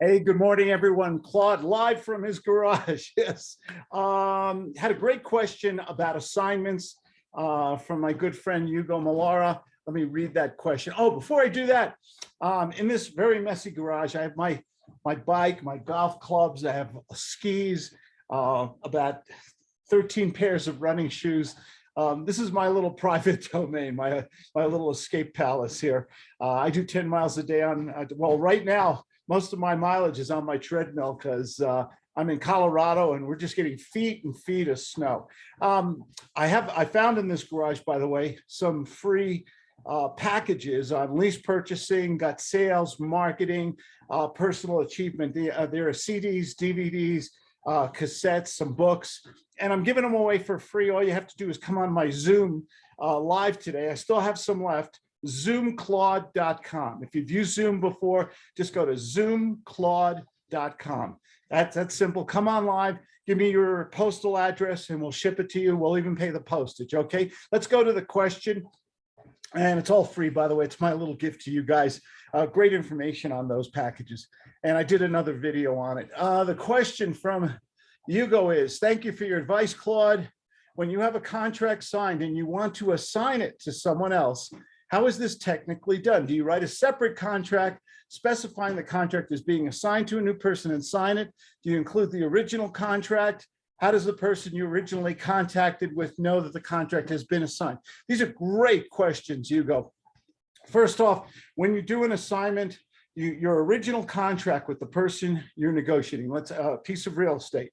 Hey, good morning, everyone. Claude, live from his garage. Yes. Um, had a great question about assignments uh, from my good friend Hugo Malara. Let me read that question. Oh, before I do that, um, in this very messy garage, I have my my bike, my golf clubs, I have skis, uh, about 13 pairs of running shoes. Um, this is my little private domain, my my little escape palace here. Uh, I do 10 miles a day on, uh, well, right now, most of my mileage is on my treadmill because uh, I'm in Colorado and we're just getting feet and feet of snow. Um, I have, I found in this garage, by the way, some free uh, packages on lease purchasing, got sales, marketing, uh, personal achievement. The, uh, there are CDs, DVDs, uh, cassettes, some books, and I'm giving them away for free. All you have to do is come on my Zoom uh, live today. I still have some left zoomclaude.com. If you've used Zoom before, just go to zoomclaude.com. That's, simple. Come on live, give me your postal address and we'll ship it to you. We'll even pay the postage, okay? Let's go to the question. And it's all free, by the way. It's my little gift to you guys. Uh, great information on those packages. And I did another video on it. Uh, the question from Hugo is, thank you for your advice, Claude. When you have a contract signed and you want to assign it to someone else, how is this technically done? Do you write a separate contract specifying the contract is being assigned to a new person and sign it? Do you include the original contract? How does the person you originally contacted with know that the contract has been assigned? These are great questions, Hugo. First off, when you do an assignment, you, your original contract with the person you're negotiating, let's uh, a piece of real estate,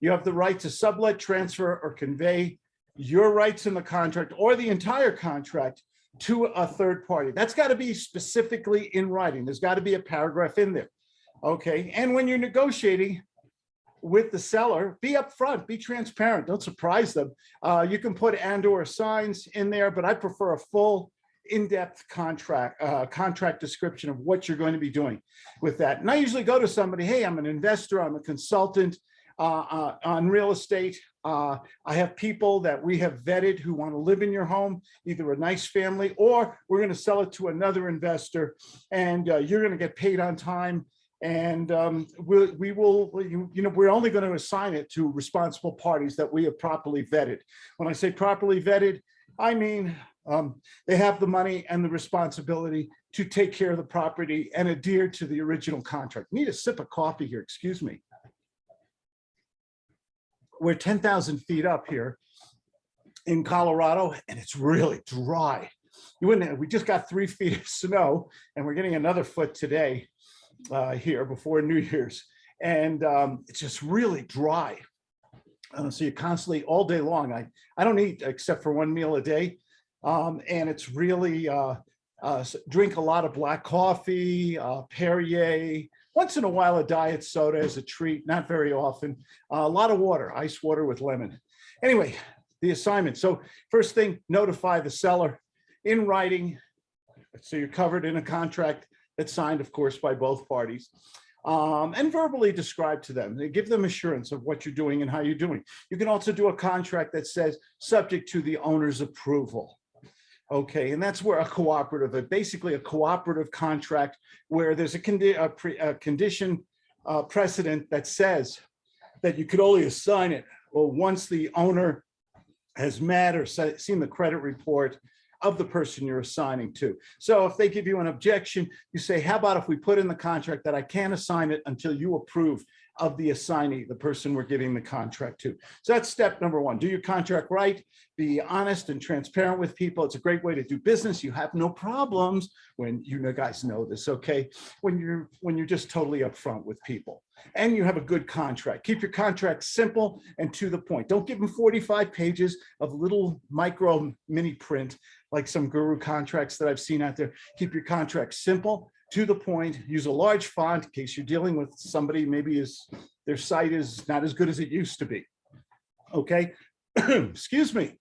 you have the right to sublet, transfer, or convey your rights in the contract or the entire contract to a third party. That's got to be specifically in writing. There's got to be a paragraph in there. Okay. And when you're negotiating with the seller, be upfront, be transparent. Don't surprise them. Uh, you can put and or signs in there, but I prefer a full in-depth contract uh, contract description of what you're going to be doing with that. And I usually go to somebody, hey, I'm an investor, I'm a consultant uh, uh on real estate. Uh, I have people that we have vetted who want to live in your home, either a nice family or we're going to sell it to another investor and uh, you're going to get paid on time. And um, we'll, we will, you, you know, we're only going to assign it to responsible parties that we have properly vetted. When I say properly vetted, I mean um, they have the money and the responsibility to take care of the property and adhere to the original contract. Need a sip of coffee here, excuse me we're 10,000 feet up here in Colorado and it's really dry. You wouldn't, we just got three feet of snow and we're getting another foot today uh, here before New Year's. And um, it's just really dry. Uh, so you constantly all day long, I, I don't eat except for one meal a day. Um, and it's really, uh, uh, drink a lot of black coffee, uh, Perrier, once in a while, a diet soda as a treat, not very often. Uh, a lot of water, ice water with lemon. Anyway, the assignment. So first thing, notify the seller in writing. So you're covered in a contract that's signed, of course, by both parties. Um, and verbally describe to them. Give them assurance of what you're doing and how you're doing. You can also do a contract that says subject to the owner's approval. Okay, and that's where a cooperative, basically a cooperative contract where there's a, condi a, pre a condition uh, precedent that says that you could only assign it well once the owner has met or seen the credit report of the person you're assigning to. So if they give you an objection, you say, how about if we put in the contract that I can't assign it until you approve of the assignee, the person we're giving the contract to. So that's step number one. Do your contract right, be honest and transparent with people. It's a great way to do business. You have no problems when you guys know this, okay? When you're when you're just totally upfront with people and you have a good contract. Keep your contract simple and to the point. Don't give them 45 pages of little micro mini print like some guru contracts that I've seen out there. Keep your contract simple to the point, use a large font in case you're dealing with somebody, maybe is their site is not as good as it used to be. Okay, excuse me.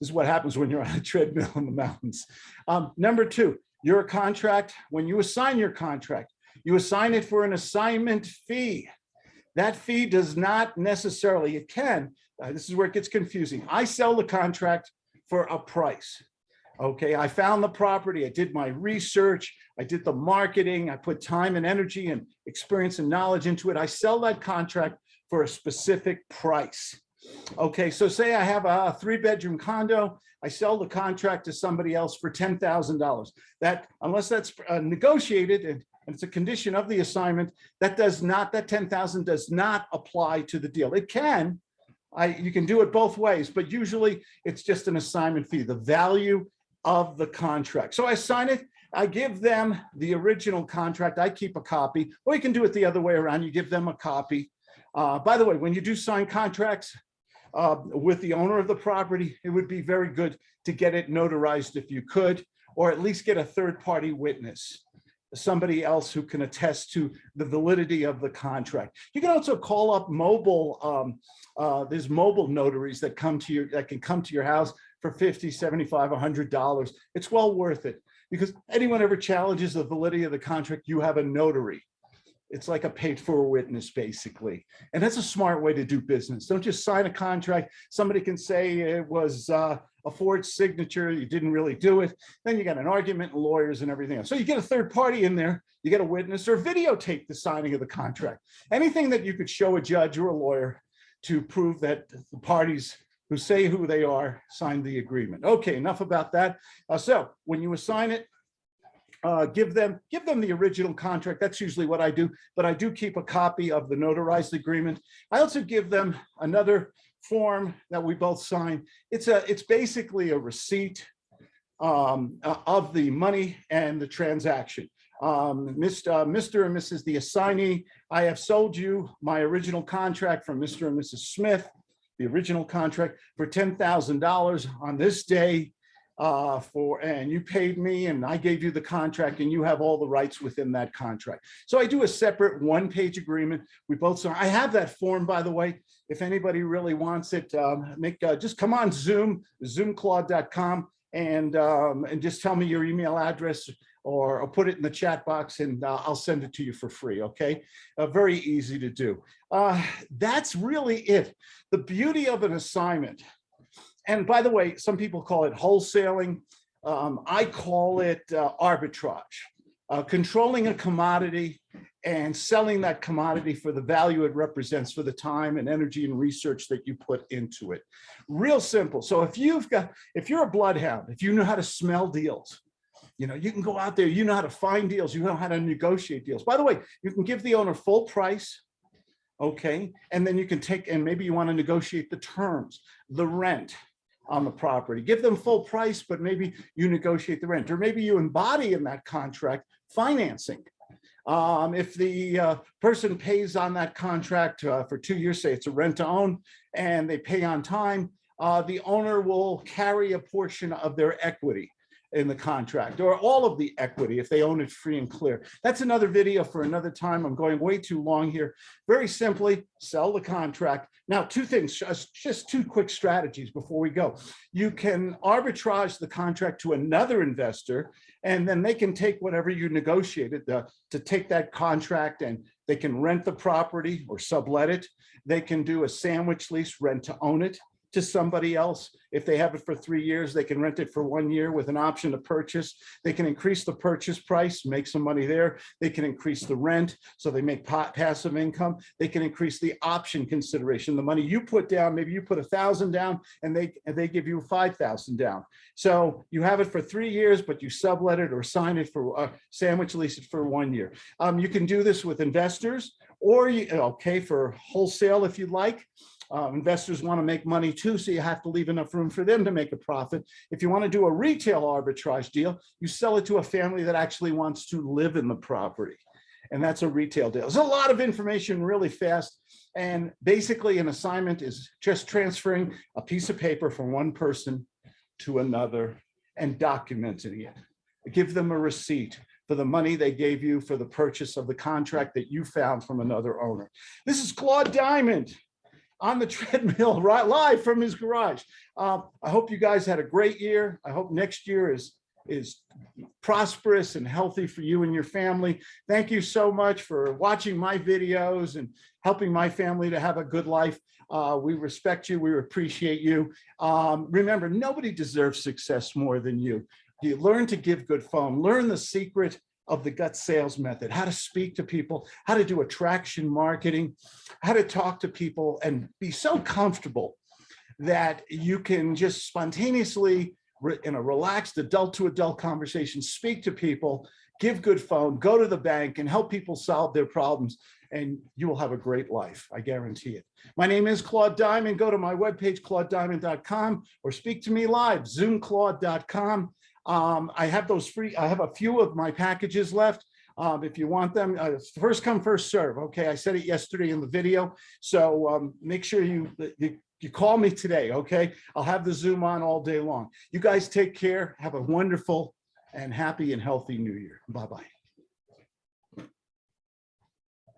This is what happens when you're on a treadmill in the mountains. Um, number two, your contract, when you assign your contract, you assign it for an assignment fee. That fee does not necessarily, it can, uh, this is where it gets confusing. I sell the contract for a price. Okay, I found the property, I did my research, I did the marketing, I put time and energy and experience and knowledge into it. I sell that contract for a specific price. Okay, so say I have a three bedroom condo, I sell the contract to somebody else for $10,000. That, unless that's uh, negotiated and and it's a condition of the assignment, that does not, that 10,000 does not apply to the deal. It can, I, you can do it both ways, but usually it's just an assignment fee, the value of the contract. So I sign it, I give them the original contract, I keep a copy, or you can do it the other way around, you give them a copy. Uh, by the way, when you do sign contracts uh, with the owner of the property, it would be very good to get it notarized if you could, or at least get a third party witness somebody else who can attest to the validity of the contract. You can also call up mobile, um, uh, there's mobile notaries that come to your, that can come to your house for 50, 75, $100. It's well worth it because anyone ever challenges the validity of the contract, you have a notary. It's like a paid for witness, basically. And that's a smart way to do business. Don't just sign a contract. Somebody can say it was uh, a forged signature, you didn't really do it. Then you got an argument, and lawyers and everything else. So you get a third party in there, you get a witness or videotape the signing of the contract. Anything that you could show a judge or a lawyer to prove that the parties who say who they are signed the agreement. Okay, enough about that. Uh, so when you assign it, uh, give them give them the original contract. That's usually what I do, but I do keep a copy of the notarized agreement. I also give them another form that we both sign. It's a it's basically a receipt um, uh, of the money and the transaction. Um, Mr. Uh, Mr. and Mrs. the assignee, I have sold you my original contract from Mr. and Mrs. Smith, the original contract for $10,000 on this day uh, for, and you paid me and I gave you the contract and you have all the rights within that contract. So I do a separate one page agreement. We both, so I have that form, by the way, if anybody really wants it, um, make, uh, just come on Zoom, zoomclaude.com and, um, and just tell me your email address or, or put it in the chat box and uh, I'll send it to you for free, okay? Uh, very easy to do. Uh, that's really it. The beauty of an assignment and by the way, some people call it wholesaling. Um, I call it uh, arbitrage, uh, controlling a commodity and selling that commodity for the value it represents for the time and energy and research that you put into it. Real simple. So if you've got, if you're a bloodhound, if you know how to smell deals, you know, you can go out there, you know how to find deals, you know how to negotiate deals. By the way, you can give the owner full price, okay? And then you can take, and maybe you want to negotiate the terms, the rent, on the property. Give them full price, but maybe you negotiate the rent, or maybe you embody in that contract financing. Um, if the uh, person pays on that contract uh, for two years, say it's a rent to own, and they pay on time, uh, the owner will carry a portion of their equity in the contract or all of the equity if they own it free and clear. That's another video for another time. I'm going way too long here. Very simply, sell the contract. Now, two things, just two quick strategies before we go. You can arbitrage the contract to another investor, and then they can take whatever you negotiated the, to take that contract and they can rent the property or sublet it. They can do a sandwich lease, rent to own it to somebody else. If they have it for three years, they can rent it for one year with an option to purchase. They can increase the purchase price, make some money there. They can increase the rent, so they make passive income. They can increase the option consideration, the money you put down. Maybe you put a thousand down, and they and they give you five thousand down. So you have it for three years, but you sublet it or sign it for uh, sandwich lease it for one year. Um, you can do this with investors, or you okay for wholesale if you'd like. Uh, investors want to make money too, so you have to leave enough room for them to make a profit. If you want to do a retail arbitrage deal, you sell it to a family that actually wants to live in the property. And that's a retail deal. There's a lot of information really fast. And basically an assignment is just transferring a piece of paper from one person to another and documenting it. Give them a receipt for the money they gave you for the purchase of the contract that you found from another owner. This is Claude Diamond on the treadmill right live from his garage. Uh, I hope you guys had a great year. I hope next year is is prosperous and healthy for you and your family. Thank you so much for watching my videos and helping my family to have a good life. Uh, we respect you. We appreciate you. Um, remember, nobody deserves success more than you. You learn to give good phone, learn the secret of the gut sales method, how to speak to people, how to do attraction marketing, how to talk to people and be so comfortable that you can just spontaneously in a relaxed adult to adult conversation, speak to people, give good phone, go to the bank and help people solve their problems. And you will have a great life. I guarantee it. My name is Claude Diamond. Go to my webpage, claudediamond.com or speak to me live, zoomclaude.com. Um, I have those free, I have a few of my packages left. Um, if you want them, uh, first come, first serve. Okay, I said it yesterday in the video. So um, make sure you, you you call me today, okay? I'll have the Zoom on all day long. You guys take care. Have a wonderful and happy and healthy new year. Bye-bye.